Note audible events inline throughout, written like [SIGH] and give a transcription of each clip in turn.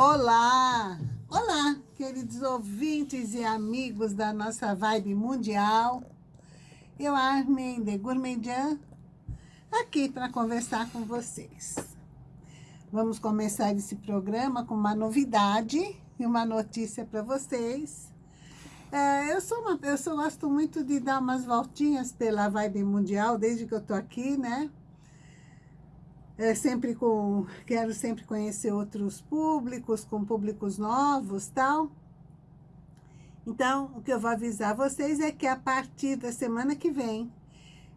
Olá! Olá, queridos ouvintes e amigos da nossa vibe mundial. Eu, Armin de Gourmandian, aqui para conversar com vocês. Vamos começar esse programa com uma novidade e uma notícia para vocês. É, eu, sou uma, eu sou, gosto muito de dar umas voltinhas pela vibe mundial, desde que eu tô aqui, né? É, sempre com, quero sempre conhecer outros públicos, com públicos novos, tal. Então, o que eu vou avisar vocês é que a partir da semana que vem,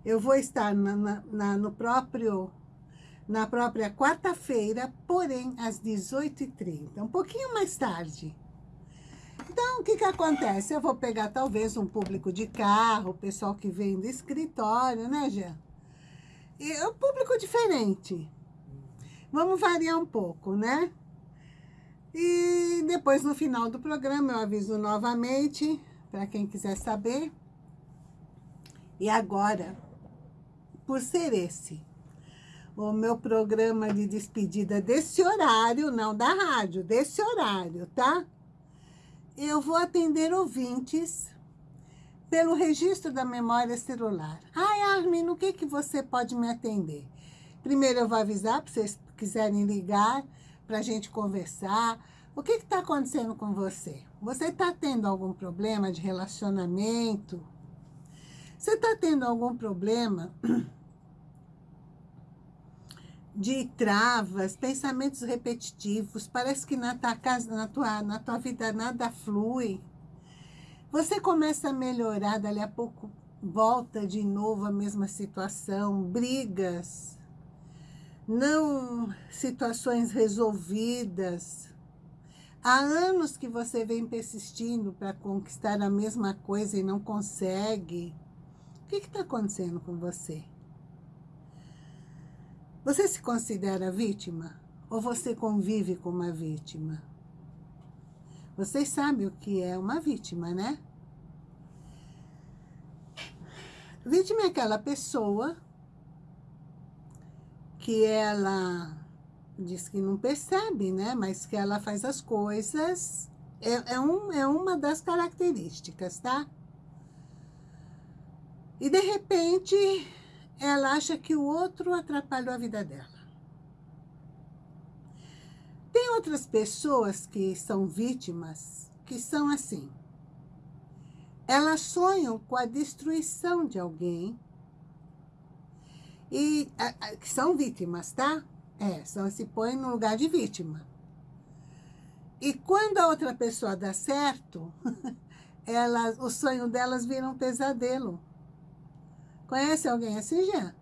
eu vou estar na, na, na no próprio, na própria quarta-feira, porém às 18h30, um pouquinho mais tarde. Então, o que que acontece? Eu vou pegar talvez um público de carro, o pessoal que vem do escritório, né, Jean? É um público diferente. Vamos variar um pouco, né? E depois, no final do programa, eu aviso novamente, para quem quiser saber. E agora, por ser esse, o meu programa de despedida desse horário, não da rádio, desse horário, tá? Eu vou atender ouvintes pelo registro da memória celular. Ai, Armin, no que, que você pode me atender? Primeiro eu vou avisar, para vocês quiserem ligar, para a gente conversar. O que está acontecendo com você? Você está tendo algum problema de relacionamento? Você está tendo algum problema [CLEARS THROAT] de travas, pensamentos repetitivos? Parece que na tua, casa, na tua, na tua vida nada flui. Você começa a melhorar, dali a pouco volta de novo a mesma situação, brigas, não situações resolvidas. Há anos que você vem persistindo para conquistar a mesma coisa e não consegue. O que está acontecendo com você? Você se considera vítima? Ou você convive com uma vítima? Vocês sabem o que é uma vítima, né? Vítima é aquela pessoa que ela diz que não percebe, né? Mas que ela faz as coisas... É, é, um, é uma das características, tá? E, de repente, ela acha que o outro atrapalhou a vida dela. Tem outras pessoas que são vítimas, que são assim. Elas sonham com a destruição de alguém, e a, a, que são vítimas, tá? É, só se põe no lugar de vítima. E quando a outra pessoa dá certo, [LAUGHS] elas, o sonho delas vira um pesadelo. Conhece alguém assim, Jean?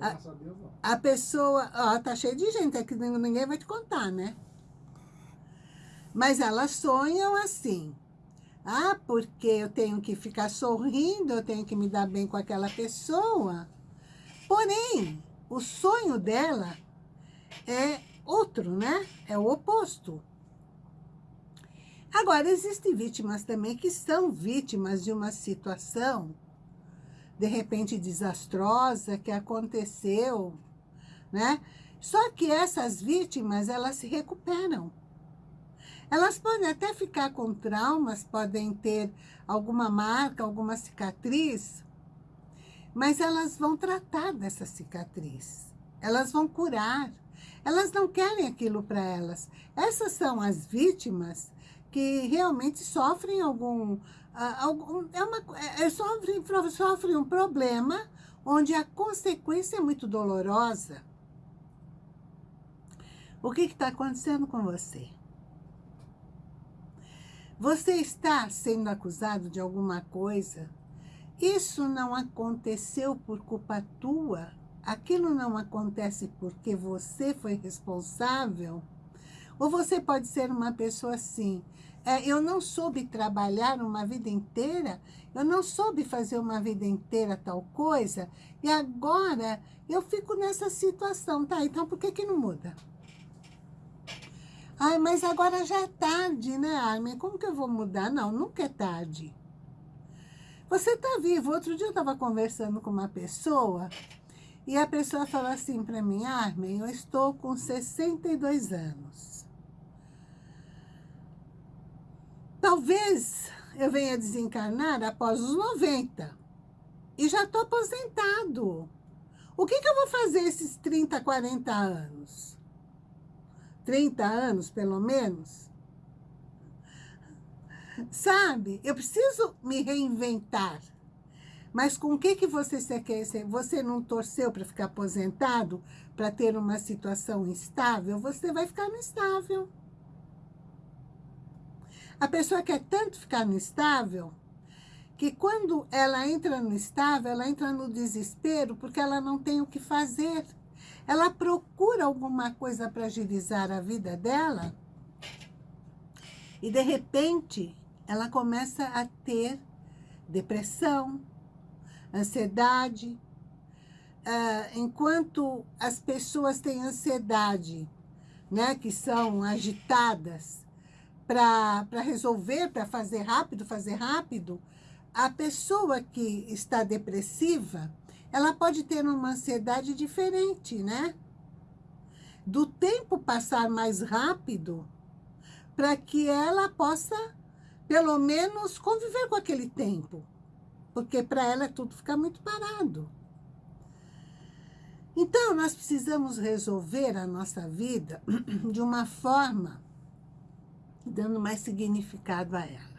A, a pessoa, ó, tá cheio de gente, é que ninguém vai te contar, né? Mas elas sonham assim. Ah, porque eu tenho que ficar sorrindo, eu tenho que me dar bem com aquela pessoa. Porém, o sonho dela é outro, né? É o oposto. Agora, existem vítimas também que são vítimas de uma situação de repente desastrosa que aconteceu, né? Só que essas vítimas, elas se recuperam. Elas podem até ficar com traumas, podem ter alguma marca, alguma cicatriz, mas elas vão tratar dessa cicatriz. Elas vão curar. Elas não querem aquilo para elas. Essas são as vítimas que realmente sofrem algum algum, é uma, é, é, sofre, sofre um problema onde a consequência é muito dolorosa. O que está acontecendo com você? Você está sendo acusado de alguma coisa? Isso não aconteceu por culpa tua? Aquilo não acontece porque você foi responsável? Ou você pode ser uma pessoa assim, é, eu não soube trabalhar uma vida inteira, eu não soube fazer uma vida inteira tal coisa, e agora eu fico nessa situação, tá? Então por que que não muda? Ai, mas agora já é tarde, né, Armin? Como que eu vou mudar? Não, nunca é tarde. Você tá vivo. Outro dia eu estava conversando com uma pessoa E a pessoa falou assim para mim, Armin, eu estou com 62 anos. Talvez eu venha desencarnar após os 90. E já estou aposentado. O que, que eu vou fazer esses 30, 40 anos? 30 anos, pelo menos? Sabe? Eu preciso me reinventar. Mas com o que, que você quer? Você não torceu para ficar aposentado, para ter uma situação instável? Você vai ficar no estável. A pessoa quer tanto ficar no estável, que quando ela entra no estável, ela entra no desespero, porque ela não tem o que fazer. Ela procura alguma coisa para agilizar a vida dela, e de repente, ela começa a ter depressão, ansiedade. Uh, enquanto as pessoas têm ansiedade, né, que são agitadas para resolver, para fazer rápido, fazer rápido, a pessoa que está depressiva, ela pode ter uma ansiedade diferente, né? Do tempo passar mais rápido para que ela possa, pelo menos, conviver com aquele tempo porque para ela tudo fica muito parado. Então, nós precisamos resolver a nossa vida [CLEARS THROAT] de uma forma dando mais significado a ela.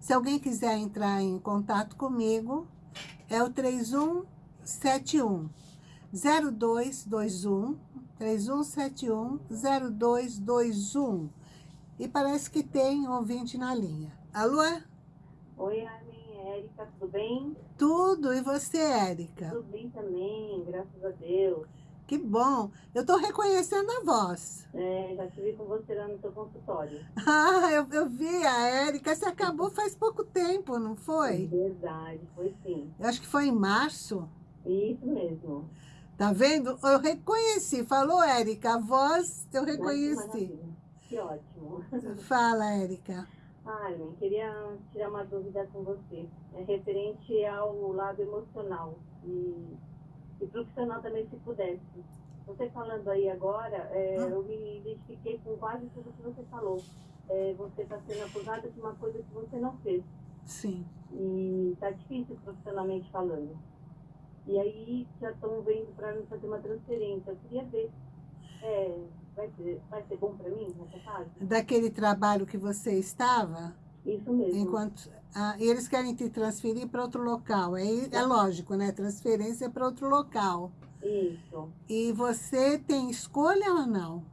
Se alguém quiser entrar em contato comigo, é o 3171 0221 3171 0221 e parece que tem ouvinte na linha. Alô? Oi, Armin. Érica, tudo bem? Tudo, e você, Érica? Tudo bem também, graças a Deus. Que bom, eu tô reconhecendo a voz. É, já vi com você lá no seu consultório. [LAUGHS] Ah, eu, eu vi a Érica, você acabou faz pouco tempo, não foi? É verdade, foi sim. Eu acho que foi em março. Isso mesmo. Tá vendo? Eu reconheci, falou Érica, a voz eu reconheci. Que ótimo. [LAUGHS] Fala, Érica. Armin, queria tirar uma dúvida com você. É referente ao lado emocional e, e profissional também, se pudesse. Você falando aí agora, é, ah. eu me identifiquei com quase tudo que você falou. É, você está sendo acusada de uma coisa que você não fez. Sim. E está difícil profissionalmente falando. E aí já estão vendo para mim fazer uma transferência. Eu queria ver é, vai ser, vai ser bom para mim nessa fase? Daquele trabalho que você estava? Isso mesmo. Enquanto, ah, eles querem te transferir para outro local. É, é lógico, né? Transferência para outro local. Isso. E você tem escolha ou não?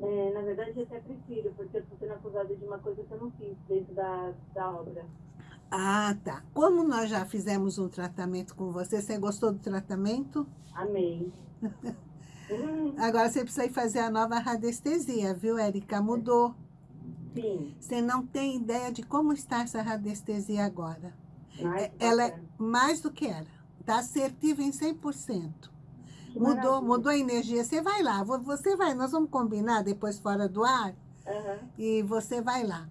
É, na verdade, eu até prefiro, porque eu estou sendo acusada de uma coisa que eu não fiz dentro da, da obra. Ah, tá. Como nós já fizemos um tratamento com você, você gostou do tratamento? Amei. [LAUGHS] Agora você precisa ir fazer a nova radiestesia, viu, Érica? Mudou. Sim. Você não tem ideia de como está essa radiestesia agora. Mais Ela é mais do que era. Está assertiva em 100%. mudou, mudou a energia. Você vai lá, você vai, nós vamos combinar depois fora do ar. Uhum. E você vai lá.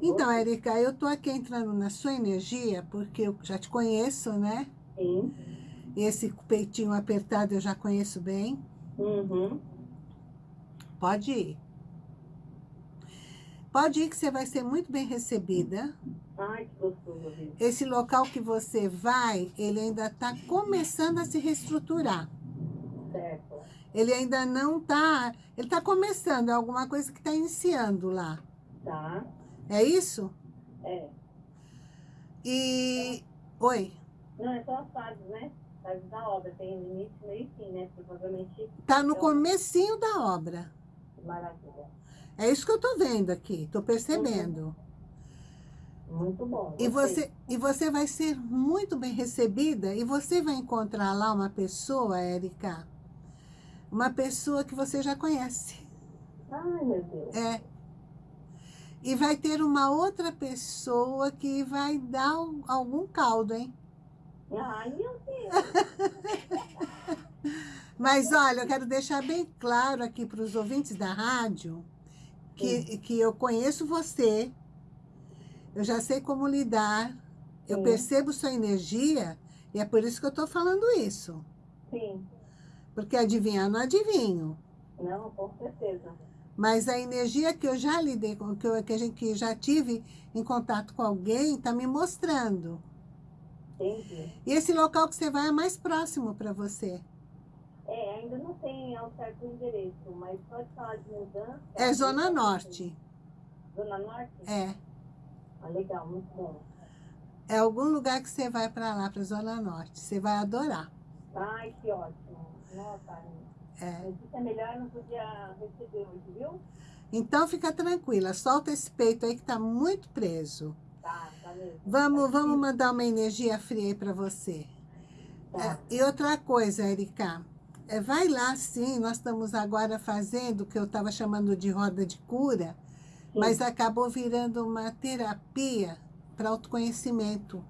Então, Érica, eu tô aqui entrando na sua energia, porque eu já te conheço, né? Sim. Esse peitinho apertado eu já conheço bem. Uhum. Pode ir. Pode ir que você vai ser muito bem recebida. Ai, que gostoso. Esse local que você vai, ele ainda está começando a se reestruturar. Certo. Ele ainda não está... Ele está começando, é alguma coisa que está iniciando lá. Tá. É isso? É. E... Oi? Não, é só as fases, né? fase da obra. Tem início, meio e fim, né? Provavelmente... Tá no é comecinho da obra. Maravilha. É isso que eu tô vendo aqui, tô percebendo. Muito bom. E você, e você vai ser muito bem recebida e você vai encontrar lá uma pessoa, Érica, uma pessoa que você já conhece. Ai, meu Deus. É. E vai ter uma outra pessoa que vai dar algum caldo, hein? Ai, meu Deus. [LAUGHS] Mas olha, eu quero deixar bem claro aqui para os ouvintes da rádio que, que eu conheço você, eu já sei como lidar, eu percebo sua energia e é por isso que eu estou falando isso. Sim. Porque adivinhar não adivinho. Não, com certeza. Mas a energia que eu já lidei com, que, eu, que, a gente, que já tive em contato com alguém, está me mostrando. Entendi. E esse local que você vai é mais próximo para você. É, ainda não tem ao certo endereço, mas pode falar de mudança. É Zona Norte. Zona Norte? É. Ah, legal, muito bom. É algum lugar que você vai para lá, para Zona Norte. Você vai adorar. Ai, que ótimo. Nossa, É. mas isso é melhor, não podia receber hoje, viu? Então fica tranquila, solta esse peito aí que tá muito preso. Tá, tá mesmo. Vamos, vamos mandar uma energia fria aí para você. Tá. É, e outra coisa, Erika, é, vai lá sim, nós estamos agora fazendo o que eu estava chamando de roda de cura, Sim. mas acabou virando uma terapia para autoconhecimento.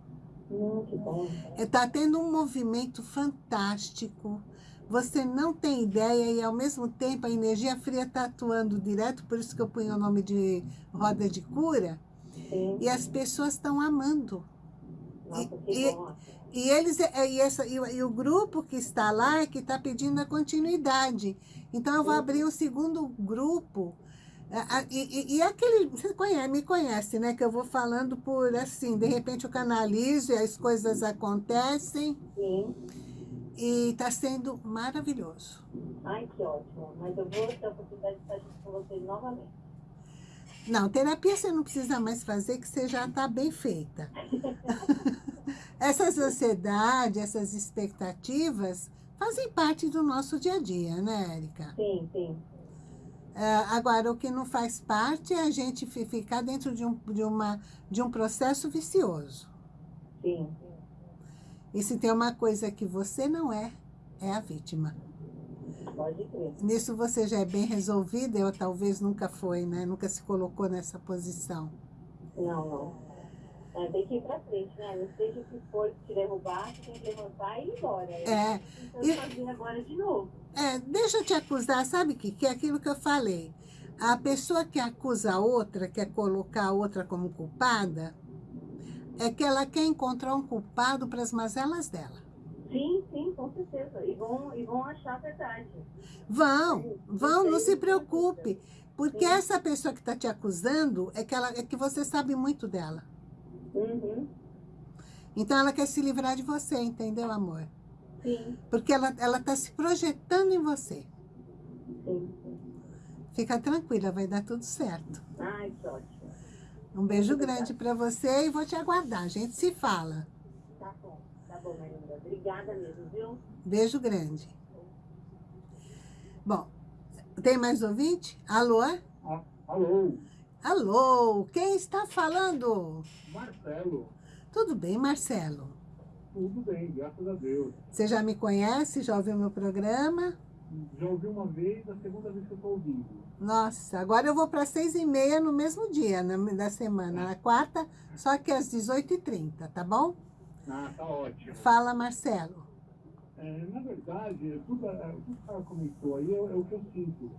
Hum, que bom. Está tendo um movimento fantástico. Você não tem ideia e, ao mesmo tempo, a energia fria está atuando direto, por isso que eu ponho o nome de roda de cura. Sim. E as pessoas estão amando. Nossa, e- bom. E, eles, é, e, essa, e, o- e o grupo que está lá é que está pedindo a continuidade. Então, eu vou abrir um segundo grupo. E, e, e aquele, você conhece, me conhece, né? Que eu vou falando por assim, de repente eu canalizo e as coisas acontecem. Sim. E está sendo maravilhoso. Ai, que ótimo. Mas eu vou ter a oportunidade de estar junto com vocês novamente. Não, terapia você não precisa mais fazer, que você já está bem feita. [LAUGHS] Essas ansiedades, essas expectativas fazem parte do nosso dia a dia, né, Érica? Sim, sim. Ah, agora, o que não faz parte é a gente fi- ficar dentro de um, de uma, de um processo vicioso. Sim. E se tem uma coisa que você não é, é a vítima. Pode crer. Nisso você já é bem resolvida, eu talvez nunca foi, né? Nunca se colocou nessa posição. Não, não. É, tem que ir pra frente, né? Não seja o que for te derrubar, você tem que levantar e ir embora. É, Então, e- fazer agora de novo. É, deixa eu te acusar, sabe o que? Que é aquilo que eu falei. A pessoa que acusa a outra, quer colocar a outra como culpada, é que ela quer encontrar um culpado para as mazelas dela. Sim, sim, com certeza. E vão, e vão achar a verdade. Vão, vão, não se preocupe. Porque Sim. essa pessoa que está te acusando é que, ela, é que você sabe muito dela. Uhum. Então ela quer se livrar de você, entendeu, amor? Sim, Porque ela está se projetando em você. sim, sim. Fica tranquila, vai dar tudo certo. Ai, que ótimo. Um beijo grande para você e vou te aguardar. A gente se fala. Tá bom, tá bom, Marinda. Obrigada mesmo, viu? Beijo grande. Bom, tem mais ouvinte? Alô? Ah, alô, Alô, quem está falando? Marcelo. Tudo bem, Marcelo? Tudo bem, graças a Deus. Você já me conhece? Já ouviu meu programa? Já ouvi uma vez, a segunda vez que eu estou ouvindo. Nossa, agora eu vou para seis e meia no mesmo dia na, da semana, na quarta, só que às 18h30, tá bom? Ah, tá ótimo. Fala, Marcelo. É, na verdade, tudo, é, tudo que ela comentou aí é, é o que eu sinto.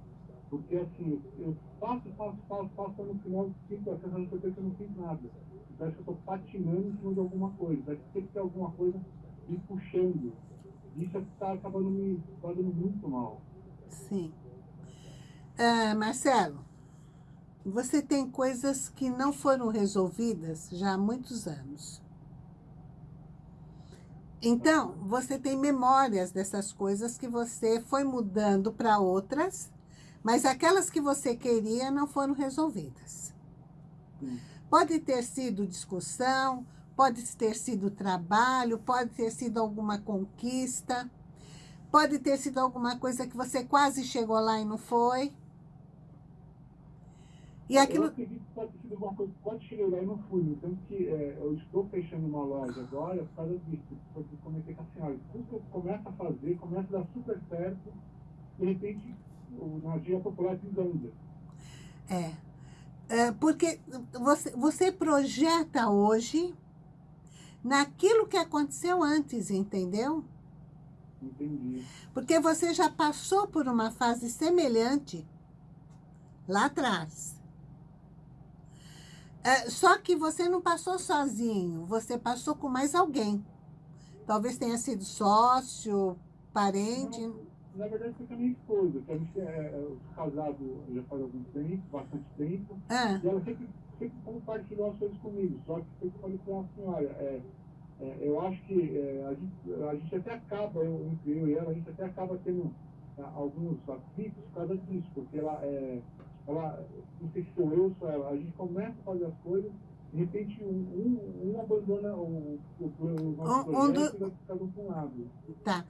Porque assim, eu faço, faço, faço, faço, no final sinto a sensação de que eu não fiz nada. Parece que eu estou patinando em cima de alguma coisa. Que tem que ter alguma coisa me puxando. Isso é que está acabando me fazendo muito mal. Sim. Ah, Marcelo, você tem coisas que não foram resolvidas já há muitos anos. Então, você tem memórias dessas coisas que você foi mudando para outras, mas aquelas que você queria não foram resolvidas. Pode ter sido discussão, pode ter sido trabalho, pode ter sido alguma conquista, pode ter sido alguma coisa que você quase chegou lá e não foi. E Eu aquilo. acredito que pode sido alguma coisa que pode chegar lá e não fui. Tanto que é, eu estou fechando uma loja agora por causa disso. Porque eu comentei com a senhora. Tudo que eu começo a fazer, começa a dar super certo, de repente, o energia popular desanda. É. É, porque você, você projeta hoje naquilo que aconteceu antes, entendeu? Entendi. Porque você já passou por uma fase semelhante lá atrás. É, só que você não passou sozinho, você passou com mais alguém. Talvez tenha sido sócio, parente? Não, na verdade, foi com a minha esposa, que a gente é, é casado já faz algum tempo, bastante tempo, Ah, e ela sempre, sempre compartilhou as coisas comigo, só que eu falei com a senhora, é, é, eu acho que é, a, gente, a gente até acaba, eu, entre eu e ela, a gente até acaba tendo ah, alguns atritos por causa disso, porque ela, é, ela, não sei se sou eu, sou ela, a gente começa a fazer as coisas, de repente um, um, um abandona o, o, o nosso um projeto do- e vai ficar para um lado. tá.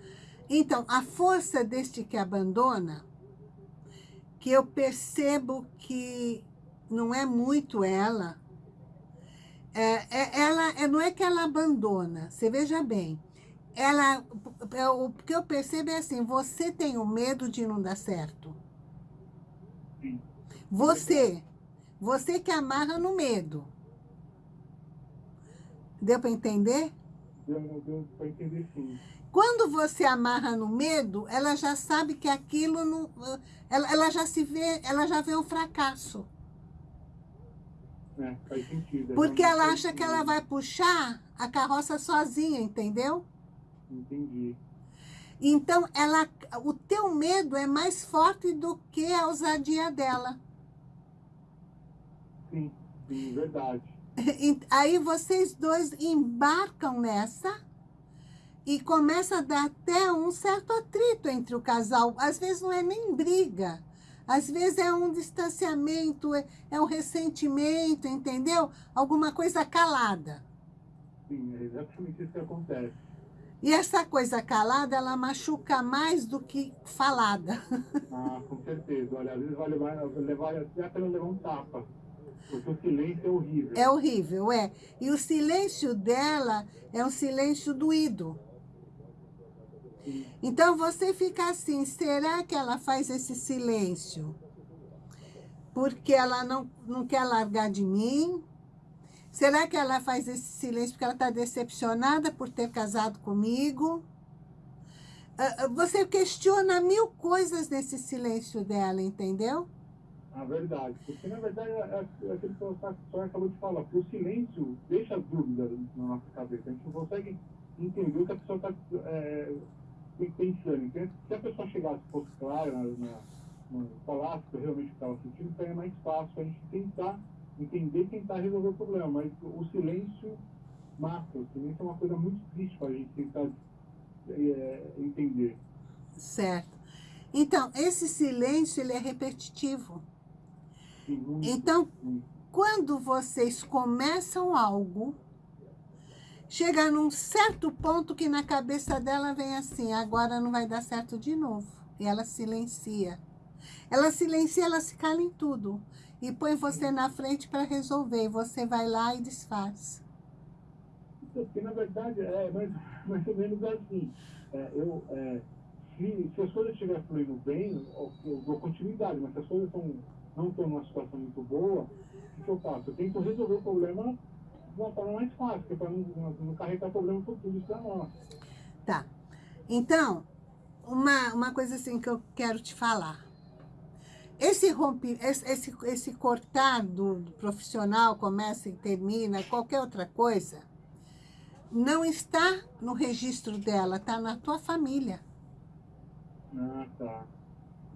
Então, a força deste que abandona, que eu percebo que não é muito ela, é, é- ela é, não é que ela abandona, você veja bem, ela, é, o que eu percebo é assim, você tem o medo de não dar certo. Sim. Você, você que amarra no medo. Deu para entender? Deu, deu para entender sim. Quando você amarra no medo, ela já sabe que aquilo não. Ela, ela já se vê, ela já vê o fracasso. É, faz sentido. é Porque ela acha que ela vai puxar a carroça sozinha, entendeu? Entendi. Então, ela, o teu medo é mais forte do que a ousadia dela. Sim, sim, verdade. [LAUGHS] E Aí vocês dois embarcam nessa e começa a dar até um certo atrito entre o casal. Às vezes não é nem briga. Às vezes é um distanciamento, é, é um ressentimento, entendeu? Alguma coisa calada. Sim, é exatamente isso que acontece. E essa coisa calada, ela machuca mais do que falada. [LAUGHS] Ah, com certeza. Olha, às vezes vai levar, levar até a pena levar um tapa. Porque o silêncio é horrível. É horrível, é. E o silêncio dela é um silêncio doído. Sim. Então você fica assim, será que ela faz esse silêncio? Porque ela não, não quer largar de mim? Será que ela faz esse silêncio porque ela está decepcionada por ter casado comigo? Ah, ah, Você questiona mil coisas nesse silêncio dela, entendeu? A verdade. Porque, na verdade, é, é é aquilo que a senhora acabou de falar. O silêncio deixa dúvida na nossa cabeça. A gente não consegue entender o que a pessoa está é, pensando. Se a pessoa chegasse, fosse clara, na, na, na, falasse realmente o que estava sentindo, seria mais fácil a gente tentar entender e tentar resolver o problema. Mas o silêncio mata. O silêncio é uma coisa muito triste para a gente tentar é, entender. Certo. Então, esse silêncio, ele é repetitivo. Sim, Então, quando vocês começam algo, chega num certo ponto que na cabeça dela vem assim, agora não vai dar certo de novo. E ela silencia. Ela silencia, ela se cala em tudo. E põe você na frente para resolver. Você vai lá e desfaz. Porque, na verdade, é mais, mais ou menos assim. É, eu, é, se, se as coisas estiverem fluindo bem, eu, eu dou continuidade, mas se as coisas tão, não estão numa situação muito boa, o que eu faço? Eu tento resolver o problema de uma forma mais fácil, para não, não, não carregar problema por tudo isso é nosso. Tá. Então, uma, uma coisa assim que eu quero te falar. Esse, rompe, esse, esse, esse cortar do, do profissional, começa e termina, qualquer outra coisa, não está no registro dela, está na tua família. Ah, tá.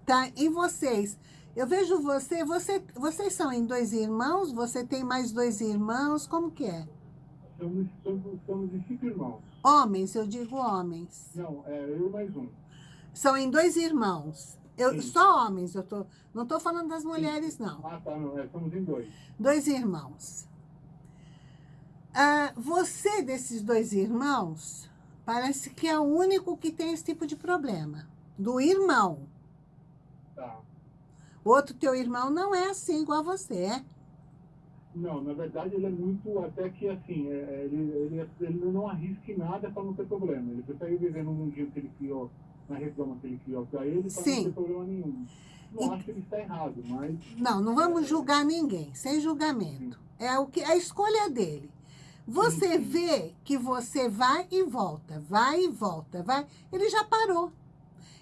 Tá em vocês. Eu vejo você, você, vocês são em dois irmãos? Você tem mais dois irmãos? Como que é? Somos, somos, somos de cinco irmãos. Homens, eu digo homens. Não, é eu mais um. São em dois irmãos. Eu, Sim. só homens, eu tô, não estou falando das mulheres, não. Ah, tá, não, é, somos em dois. Dois irmãos. Ah, você, desses dois irmãos, parece que é o único que tem esse tipo de problema. Do irmão. Tá. O outro teu irmão não é assim igual a você, é? Não, na verdade ele é muito, até que assim, é, ele, ele, ele não arrisca em nada para não ter problema. Ele prefere viver no mundinho que ele criou, na redoma que ele criou para ele, para Sim. não ter problema nenhum. Não E- acho que ele está errado, mas Não, não vamos julgar ninguém, sem julgamento. É o que a escolha dele. Você Sim, sim. vê que você vai e volta, vai e volta, vai. Ele já parou.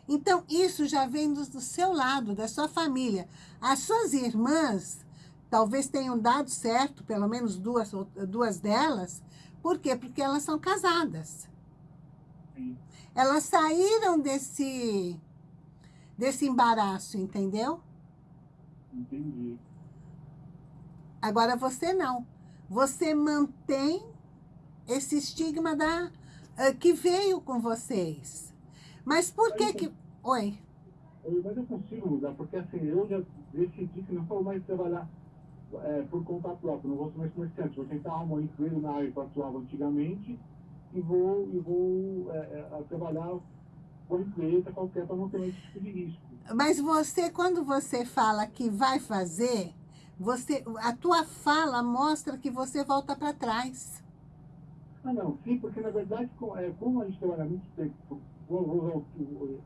Então, isso já vem do, do seu lado, da sua família. As suas irmãs talvez tenham dado certo, pelo menos duas, duas delas. Por quê? Porque elas são casadas. Elas saíram desse, desse embaraço, entendeu? Entendi. Agora você não. Você mantém esse estigma da, uh, que veio com vocês. Mas por que que... Oi? Mas eu consigo mudar, porque assim, eu já decidi que não vou mais trabalhar é, por conta própria, não vou ser mais comerciante, vou tentar arrumar um emprego na área que eu atuava antigamente e vou, e vou é, é, trabalhar com empresa qualquer para não ter esse tipo de risco. Mas você, quando você fala que vai fazer, você, a tua fala mostra que você volta para trás. Ah, não, sim, porque na verdade, é, como a gente trabalha muito tempo, vou, vou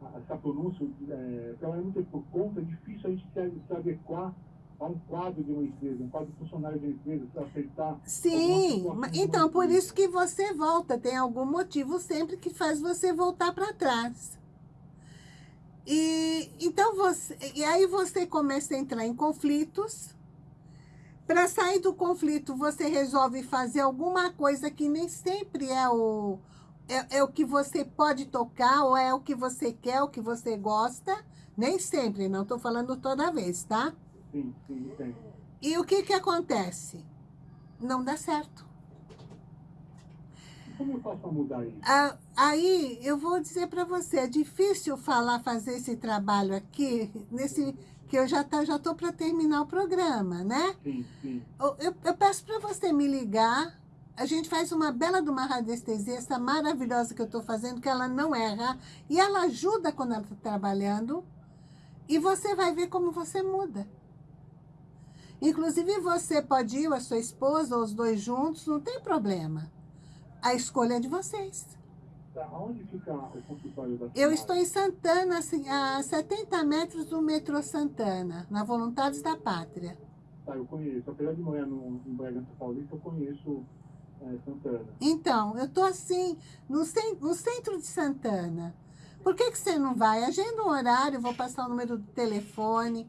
usar essa pronúncia, é, trabalha muito tempo por conta, é difícil a gente se, se adequar a um quadro de uma empresa, um quadro funcionário de uma empresa, para aceitar... Sim, então por isso que você volta, tem algum motivo sempre que faz você voltar para trás. E, então você, e aí você começa a entrar em conflitos. Para sair do conflito, você resolve fazer alguma coisa que nem sempre é o, é, é, o que você pode tocar, ou é o que você quer, o que você gosta. Nem sempre, não estou falando toda vez, tá? Sim, sim. E o que que acontece? Não dá certo. Como eu faço para mudar isso? Ah, aí, eu vou dizer para você, é difícil falar, fazer esse trabalho aqui, nesse que eu já tá, já estou para terminar o programa, né? Sim, sim. Eu, eu, eu peço para você me ligar, a gente faz uma bela de uma radiestesia, essa maravilhosa que eu estou fazendo, que ela não erra, e ela ajuda quando ela está trabalhando, e você vai ver como você muda. Inclusive, você pode ir, a sua esposa, ou os dois juntos, não tem problema. A escolha é de vocês. Tá, onde fica o consultório da Eu estou em Santana, assim, a 70 metros do metrô Santana, na Voluntários da Pátria. Tá, eu conheço. Apesar de morar no, em Bragança Paulista, eu conheço é, Santana. Então, eu estou assim, no, no centro de Santana. Por que, que você não vai? Agenda um horário, vou passar o número do telefone.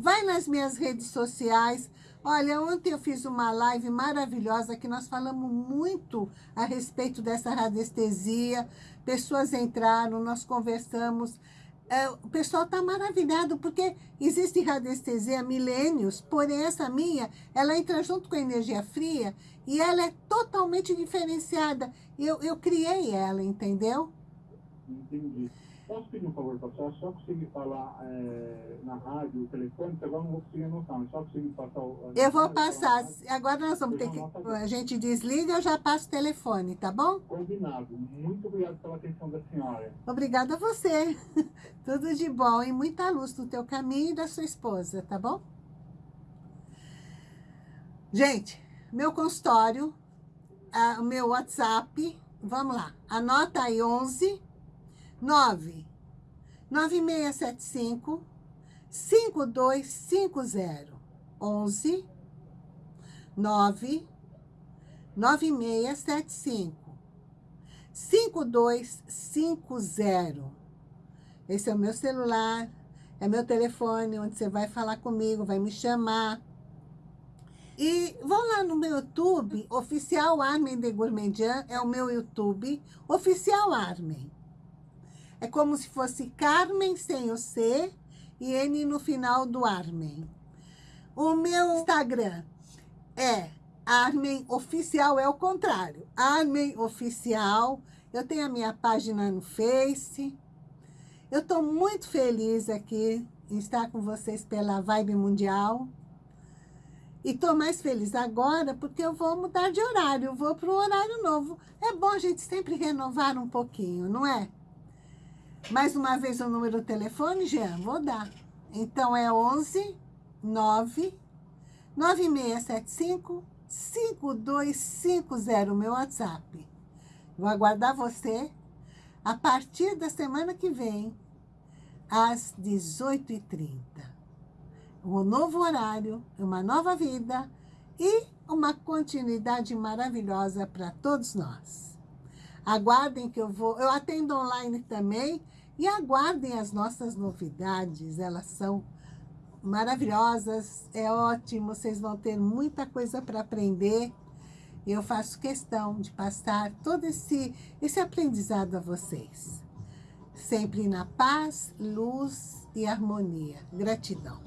Vai nas minhas redes sociais. Olha, ontem eu fiz uma live maravilhosa que nós falamos muito a respeito dessa radiestesia. Pessoas entraram, nós conversamos. É, o pessoal está maravilhado porque existe radiestesia há milênios, porém essa minha, ela entra junto com a energia fria e ela é totalmente diferenciada. Eu, eu criei ela, entendeu? Entendi. Posso pedir um favor para você? Só conseguir falar é, na rádio, o telefone, que agora não vou conseguir anotar, só conseguir passar o... Eu vou passar. Agora nós vamos ter que... A gente desliga, eu já passo o telefone, tá bom? Combinado. Muito obrigado pela atenção da senhora. Obrigada a você. [LAUGHS] Tudo de bom e muita luz no teu caminho e da sua esposa, tá bom? Gente, meu consultório, o meu WhatsApp, vamos lá, anota aí 11 9 9675 5250 11 9 9675 5250 Esse é o meu celular, é meu telefone, onde você vai falar comigo, vai me chamar. E vão lá no meu YouTube, Oficial Armin de Gourmandian, é o meu YouTube, Oficial Armin. É como se fosse Carmen sem o C e N no final do Armen. O meu Instagram é Armen Oficial, é o contrário. Armen Oficial. Eu tenho a minha página no Face. Eu estou muito feliz aqui em estar com vocês pela Vibe Mundial. E estou mais feliz agora porque eu vou mudar de horário, vou para um horário novo. É bom a gente sempre renovar um pouquinho, não é? Mais uma vez o número do telefone, Jean? Vou dar. Então, é 11 9 9675 5250, meu WhatsApp. Vou aguardar você a partir da semana que vem, às 18h30. Um novo horário, uma nova vida e uma continuidade maravilhosa para todos nós. Aguardem que eu vou... Eu atendo online também e aguardem as nossas novidades. Elas são maravilhosas, é ótimo. Vocês vão ter muita coisa para aprender. Eu faço questão de passar todo esse, esse aprendizado a vocês. Sempre na paz, luz e harmonia. Gratidão.